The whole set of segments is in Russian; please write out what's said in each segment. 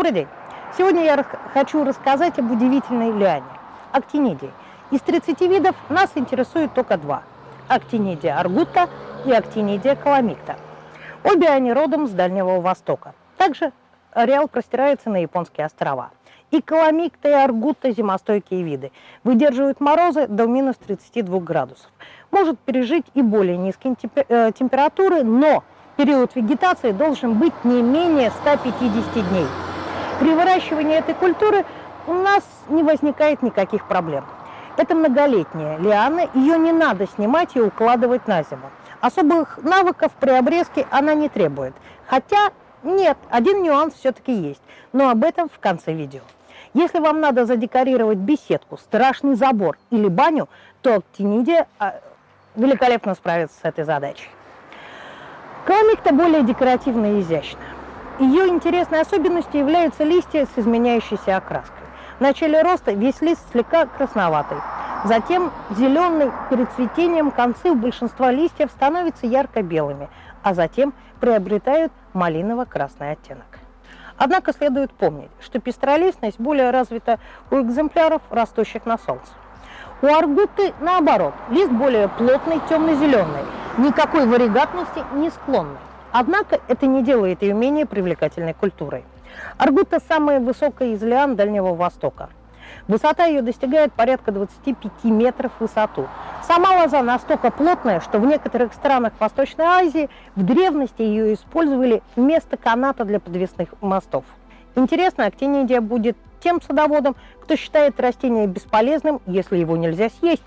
Добрый день! Сегодня я хочу рассказать об удивительной лиане – актинидии. Из 30 видов нас интересует только два – актинидия аргута и актинидия каламикта. Обе они родом с Дальнего Востока. Также ареал простирается на японские острова. И каламикта, и аргута – зимостойкие виды. Выдерживают морозы до минус 32 градусов. Может пережить и более низкие э, температуры, но период вегетации должен быть не менее 150 дней. При выращивании этой культуры у нас не возникает никаких проблем. Это многолетняя лиана, ее не надо снимать и укладывать на зиму. Особых навыков при обрезке она не требует. Хотя нет, один нюанс все-таки есть, но об этом в конце видео. Если вам надо задекорировать беседку, страшный забор или баню, то актинидия а, великолепно справится с этой задачей. Каламикта более декоративная и изящная. Ее интересной особенностью являются листья с изменяющейся окраской. В начале роста весь лист слегка красноватый. Затем зеленый перед цветением концы у большинства листьев становятся ярко-белыми, а затем приобретают малиново-красный оттенок. Однако следует помнить, что пестролистность более развита у экземпляров, растущих на солнце. У аргуты наоборот, лист более плотный, темно-зеленый, никакой варигатности не склонный. Однако это не делает ее менее привлекательной культурой. Аргута – самая высокая из лиан Дальнего Востока. Высота ее достигает порядка 25 метров в высоту. Сама лоза настолько плотная, что в некоторых странах Восточной Азии в древности ее использовали вместо каната для подвесных мостов. Интересно, актинидия будет тем садоводом, кто считает растение бесполезным, если его нельзя съесть.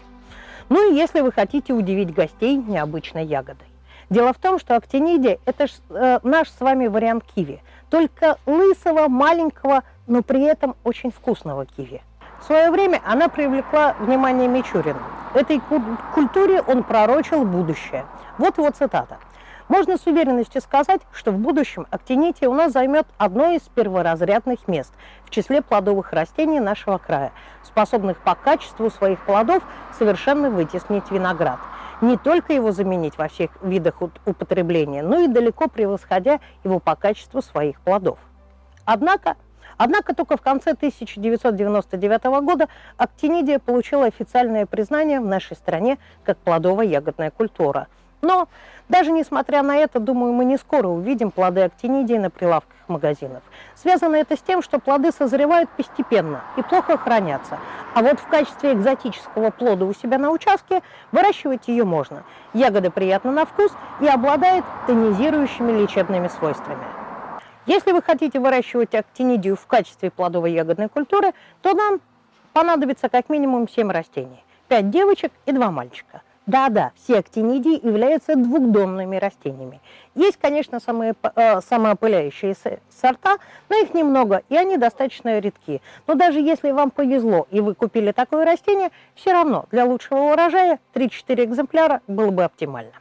Ну и если вы хотите удивить гостей необычной ягодой. Дело в том, что актинидия – это ж, э, наш с вами вариант киви, только лысого, маленького, но при этом очень вкусного киви. В свое время она привлекла внимание Мичурина. Этой культуре он пророчил будущее. Вот его цитата. Можно с уверенностью сказать, что в будущем актинития у нас займет одно из перворазрядных мест в числе плодовых растений нашего края, способных по качеству своих плодов совершенно вытеснить виноград – не только его заменить во всех видах употребления, но и далеко превосходя его по качеству своих плодов. Однако, однако только в конце 1999 года актинидия получила официальное признание в нашей стране как плодово-ягодная культура – но даже несмотря на это, думаю, мы не скоро увидим плоды актинидии на прилавках магазинов. Связано это с тем, что плоды созревают постепенно и плохо хранятся. А вот в качестве экзотического плода у себя на участке выращивать ее можно. Ягода приятна на вкус и обладает тонизирующими лечебными свойствами. Если вы хотите выращивать актинидию в качестве плодовой ягодной культуры, то нам понадобится как минимум 7 растений. 5 девочек и 2 мальчика – да-да, все актинидии являются двухдомными растениями. Есть, конечно, самые, э, самоопыляющие сорта, но их немного, и они достаточно редки. Но даже если вам повезло, и вы купили такое растение, все равно для лучшего урожая 3-4 экземпляра было бы оптимально.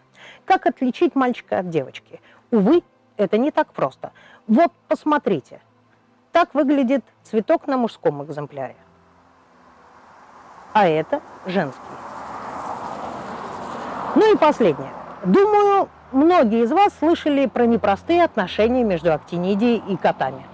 Как отличить мальчика от девочки? Увы, это не так просто. Вот, посмотрите. Так выглядит цветок на мужском экземпляре. А это женский. Ну и последнее. Думаю, многие из вас слышали про непростые отношения между актинидией и котами.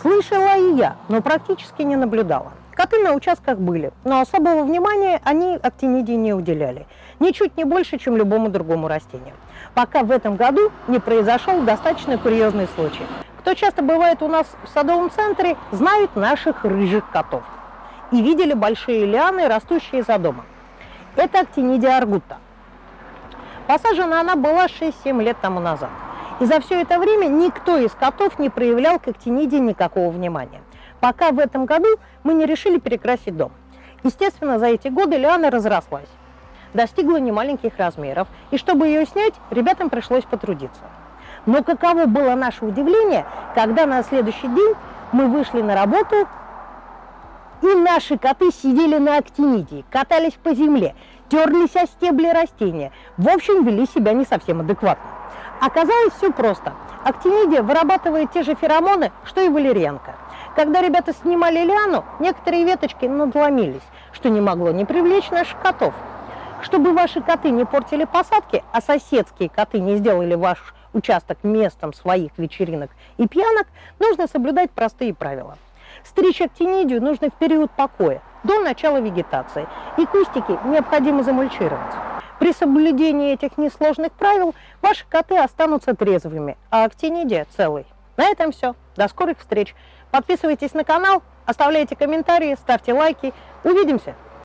Слышала и я, но практически не наблюдала. Коты на участках были, но особого внимания они актинидии не уделяли. Ничуть не больше, чем любому другому растению. Пока в этом году не произошел достаточно курьезный случай. Кто часто бывает у нас в садовом центре, знают наших рыжих котов. И видели большие лианы, растущие за домом. Это актинидия аргута. Посажена она была 6-7 лет тому назад. И за все это время никто из котов не проявлял к актиниде никакого внимания. Пока в этом году мы не решили перекрасить дом. Естественно, за эти годы Лиана разрослась, достигла немаленьких размеров, и чтобы ее снять, ребятам пришлось потрудиться. Но каково было наше удивление, когда на следующий день мы вышли на работу, и наши коты сидели на актинидии, катались по земле, терлись о стебли растения. В общем, вели себя не совсем адекватно. Оказалось все просто. Актинидия вырабатывает те же феромоны, что и валерьянка. Когда ребята снимали лиану, некоторые веточки надломились, что не могло не привлечь наших котов. Чтобы ваши коты не портили посадки, а соседские коты не сделали ваш участок местом своих вечеринок и пьянок, нужно соблюдать простые правила. Стричь актинидию нужно в период покоя, до начала вегетации, и кустики необходимо замульчировать. При соблюдении этих несложных правил ваши коты останутся трезвыми, а актинидия целой. На этом все. До скорых встреч. Подписывайтесь на канал, оставляйте комментарии, ставьте лайки. Увидимся!